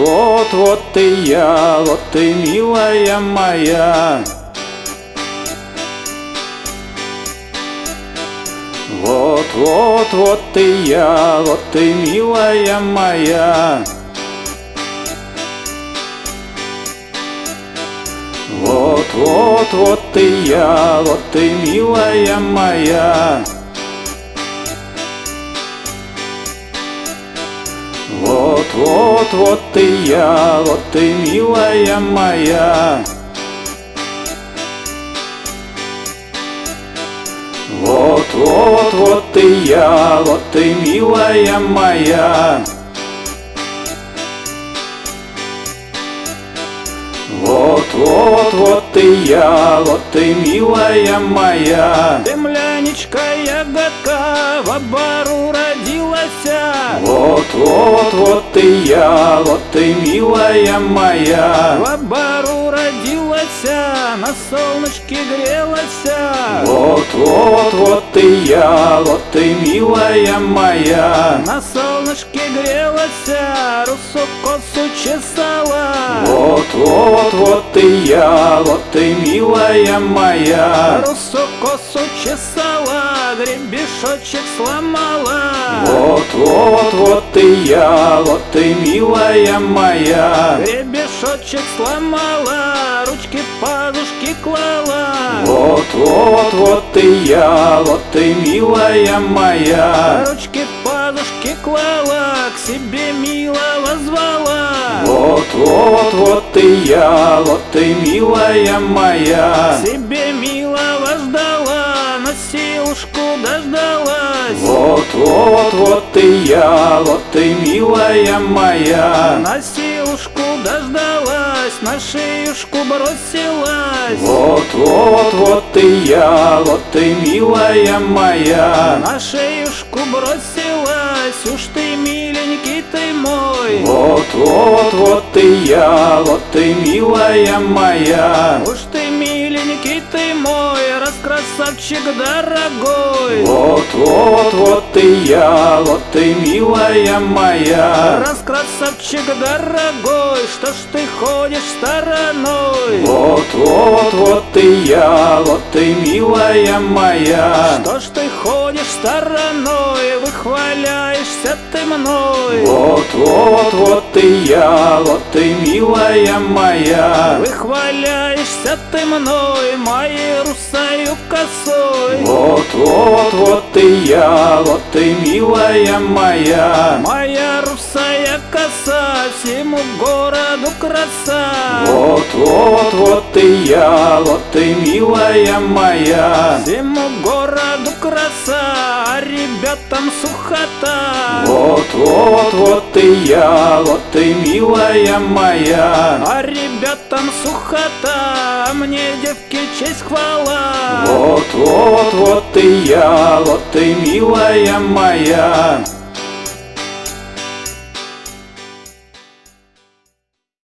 Вот, вот ты я, вот ты милая моя. Вот, вот, вот ты я, вот ты милая моя. Вот, вот, вот ты я, вот ты милая моя Вот, вот, вот ты я, вот ты милая моя. Вот, вот, вот ты я, вот ты милая моя. Вот, вот, вот ты я, вот ты милая моя. Земляничка ягодка в обору родилась Вот, ты я, вот ты милая моя. В обору родилась, на солнышке грелась Вот, вот, ты я, вот ты милая моя. На солнышке грелась, русу косу чесала Вот, вот, вот ты я, вот ты милая моя. Русу косу чесала, гребешочек сломала. Вот, вот, вот ты я, вот ты милая моя. Гребешочек сломала, ручки Вот, вот, ты я, вот ты милая моя. Ручки подушки клала, к себе милого звала. Вот, вот, вот ты я, вот ты милая моя. Себе милого ждала, на силушку дождалась. Вот, вот, вот ты я, вот ты милая моя. На силушку дождалась, на шеюшку бросилась. Вот, вот, вот ты я, вот ты милая моя. На шеюшку бросилась, уж ты миленький ты мой. Вот, вот, вот ты я, вот ты милая моя. Уж ты миленький ты мой, раз красавчик дорогой. Вот, вот, вот ты я, вот ты милая моя. Раз красавчик дорогой, что ж ты ходишь стороной? Вот, вот, вот ты я, вот ты милая моя Что ж ты ходишь стороной, выхваляешься ты мной? Вот, вот, вот ты я, вот ты милая моя Выхваляешься ты мной, моей русою косой Вот, вот, вот ты я, вот ты милая моя Моя русая коса всему городу краса. Вот, вот, вот ты я, вот ты милая моя. Всему городу краса, а ребятам сухота. Вот, вот, вот ты я, вот ты милая моя. А ребятам сухота, а мне девки честь хвала. Вот, вот, вот ты я, вот ты милая моя